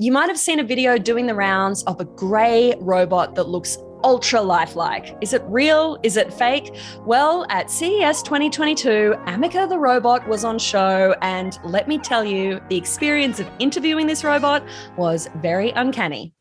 You might have seen a video doing the rounds of a grey robot that looks ultra lifelike. Is it real? Is it fake? Well, at CES 2022, Ameca the robot was on show, and let me tell you, the experience of interviewing this robot was very uncanny.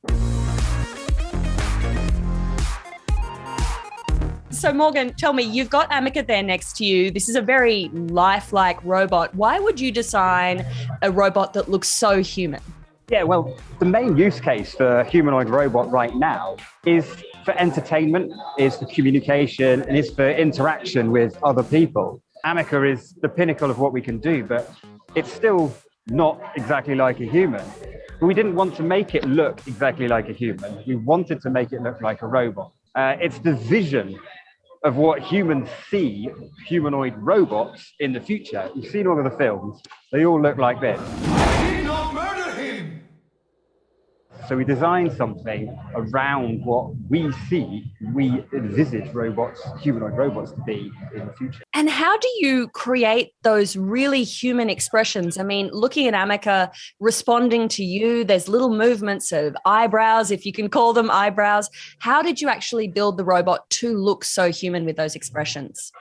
So, Morgan, tell me, you've got Ameca there next to you. This is a very lifelike robot. Why would you design a robot that looks so human? Yeah, well, the main use case for humanoid robot right now is for entertainment, is for communication, and is for interaction with other people. Ameca is the pinnacle of what we can do, but it's still not exactly like a human. We didn't want to make it look exactly like a human. We wanted to make it look like a robot. Uh, it's the vision of what humans see humanoid robots in the future. You've seen all of the films, they all look like this. So we design something around what we see, we envisage robots, humanoid robots to be in the future. And how do you create those really human expressions? I mean, looking at Ameca responding to you, there's little movements of eyebrows, if you can call them eyebrows. How did you actually build the robot to look so human with those expressions?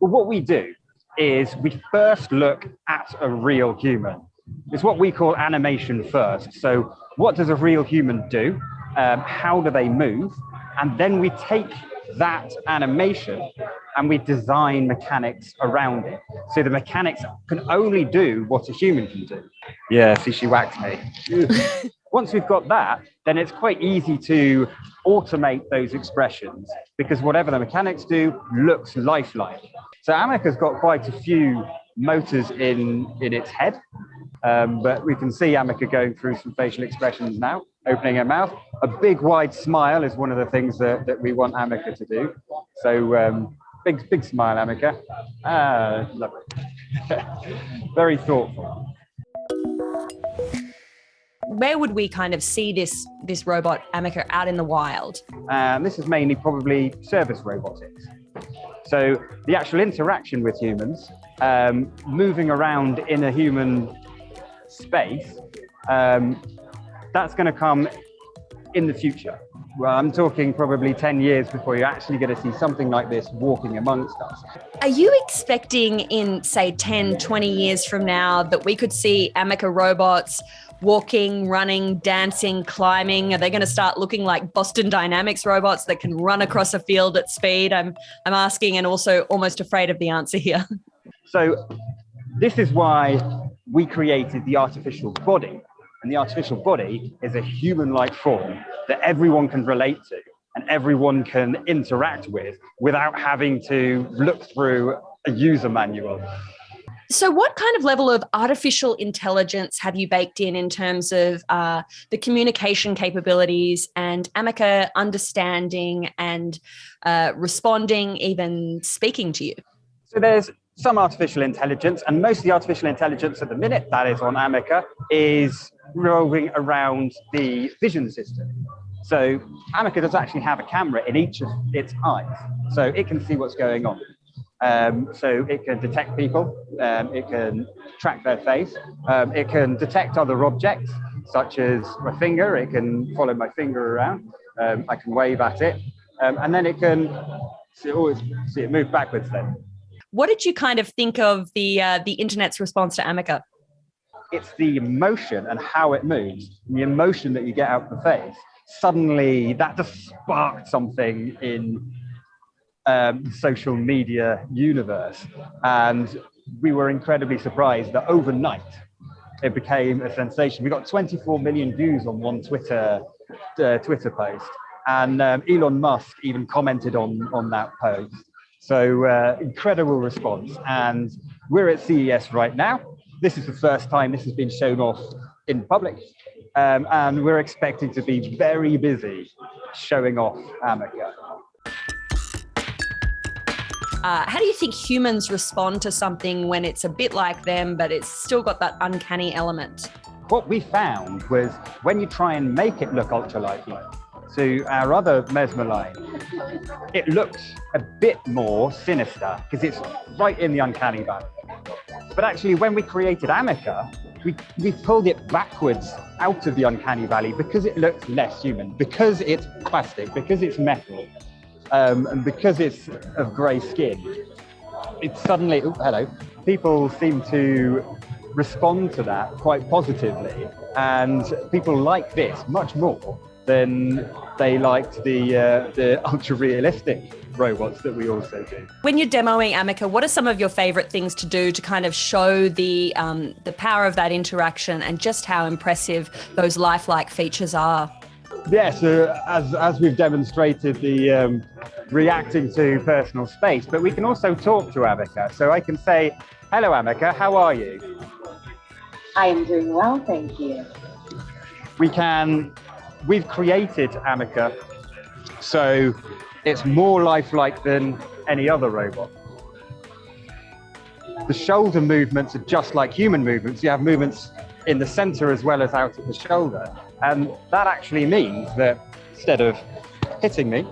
Well, what we do is we first look at a real human. It's what we call animation first. So what does a real human do? Um, how do they move? And then we take that animation and we design mechanics around it. So the mechanics can only do what a human can do. Yeah, see, she whacked me. Once we've got that, then it's quite easy to automate those expressions because whatever the mechanics do looks lifelike. So Ameca's got quite a few motors in, in its head. Um, but we can see Ameca going through some facial expressions now, opening her mouth. A big wide smile is one of the things that, that we want Ameca to do. So um, big, big smile, Ameca. Ah, lovely. Very thoughtful. Where would we kind of see this this robot Ameca out in the wild? Um, this is mainly probably service robotics. So the actual interaction with humans, um, moving around in a human space, um, that's going to come in the future. Well, I'm talking probably 10 years before you're actually going to see something like this walking amongst us. Are you expecting in, say, 10, 20 years from now that we could see Ameca robots walking, running, dancing, climbing? Are they going to start looking like Boston Dynamics robots that can run across a field at speed? I'm, I'm asking and also almost afraid of the answer here. So this is why we created the artificial body. And the artificial body is a human-like form that everyone can relate to and everyone can interact with without having to look through a user manual. So, what kind of level of artificial intelligence have you baked in in terms of uh, the communication capabilities and Ameca understanding and uh, responding, even speaking to you? So, there's some artificial intelligence, and most of the artificial intelligence at the minute that is on Ameca is revolving around the vision system. So Ameca does actually have a camera in each of its eyes, so it can see what's going on. Um, so it can detect people, um, it can track their face, um, it can detect other objects, such as my finger, it can follow my finger around, um, I can wave at it, um, and then it can see, oh, see it move backwards then. What did you kind of think of the uh, the internet's response to Ameca? It's the emotion and how it moves, the emotion that you get out of the face. Suddenly, that just sparked something in um, social media universe, and we were incredibly surprised that overnight it became a sensation. We got 24 million views on one Twitter uh, Twitter post, and um, Elon Musk even commented on on that post. So uh, incredible response. And we're at CES right now. This is the first time this has been shown off in public. Um, and we're expecting to be very busy showing off Ameca. Uh, how do you think humans respond to something when it's a bit like them, but it's still got that uncanny element? What we found was when you try and make it look ultra lifelike, to our other Mesmer line, it looks a bit more sinister because it's right in the uncanny valley. But actually, when we created Ameca, we, we've pulled it backwards out of the uncanny valley because it looks less human, because it's plastic, because it's metal, um, and because it's of grey skin. It's suddenly, oh, hello, people seem to respond to that quite positively. And people like this much more than they liked the, uh, the ultra realistic robots that we also do. When you're demoing Ameca, what are some of your favorite things to do to kind of show the, um, the power of that interaction and just how impressive those lifelike features are? Yes, uh, as, as we've demonstrated the um, reacting to personal space, but we can also talk to Ameca. So I can say, hello Ameca, how are you? I am doing well, thank you. We can, we've created Ameca so it's more lifelike than any other robot. The shoulder movements are just like human movements. You have movements in the center as well as out at the shoulder. And that actually means that instead of hitting me,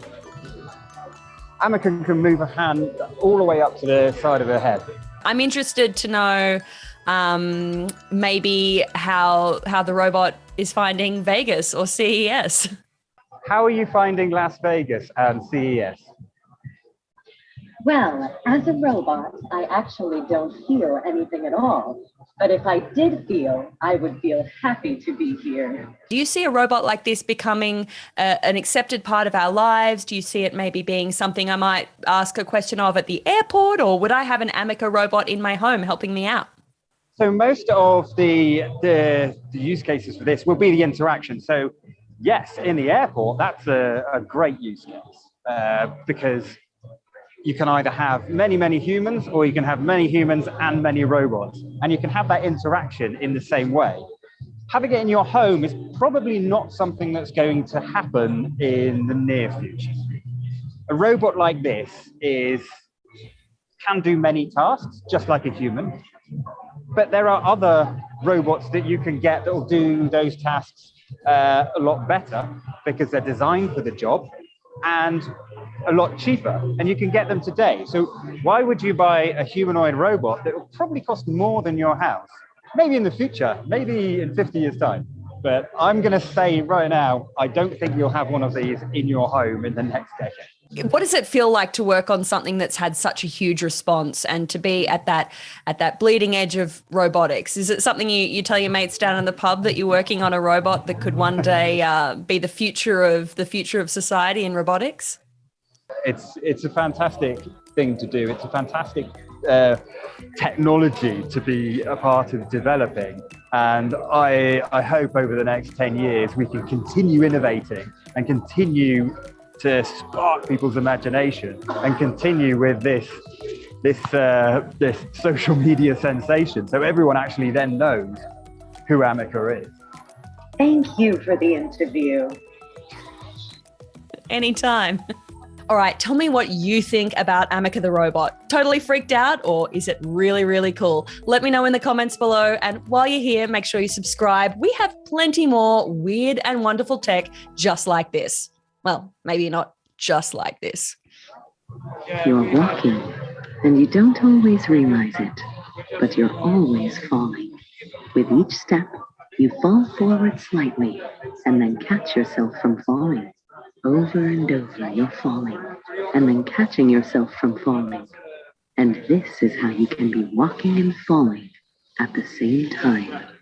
Ameca can move a hand all the way up to the side of her head. I'm interested to know um, maybe how how the robot is finding Vegas or CES. How are you finding Las Vegas and CES? Well, as a robot, I actually don't feel anything at all. But if I did feel, I would feel happy to be here. Do you see a robot like this becoming uh, an accepted part of our lives? Do you see it maybe being something I might ask a question of at the airport, or would I have an Ameca robot in my home helping me out? So most of the, the, the use cases for this will be the interaction. So yes, in the airport, that's a, a great use case uh, because you can either have many, many humans or you can have many humans and many robots. And you can have that interaction in the same way. Having it in your home is probably not something that's going to happen in the near future. A robot like this is can do many tasks, just like a human. But there are other robots that you can get that will do those tasks uh, a lot better because they're designed for the job and a lot cheaper and you can get them today. So why would you buy a humanoid robot that will probably cost more than your house? Maybe in the future, maybe in 50 years time. But I'm going to say right now, I don't think you'll have one of these in your home in the next decade what does it feel like to work on something that's had such a huge response and to be at that at that bleeding edge of robotics is it something you, you tell your mates down in the pub that you're working on a robot that could one day uh, be the future of the future of society in robotics it's it's a fantastic thing to do it's a fantastic uh, technology to be a part of developing and I, I hope over the next 10 years we can continue innovating and continue to spark people's imagination and continue with this this uh, this social media sensation. So everyone actually then knows who Ameca is. Thank you for the interview. Anytime. All right, tell me what you think about Ameca the robot. Totally freaked out, or is it really, really cool? Let me know in the comments below. And while you're here, make sure you subscribe. We have plenty more weird and wonderful tech just like this. Well, maybe not just like this. You're walking, and you don't always realize it, but you're always falling. With each step, you fall forward slightly and then catch yourself from falling. Over and over, you're falling and then catching yourself from falling. And this is how you can be walking and falling at the same time.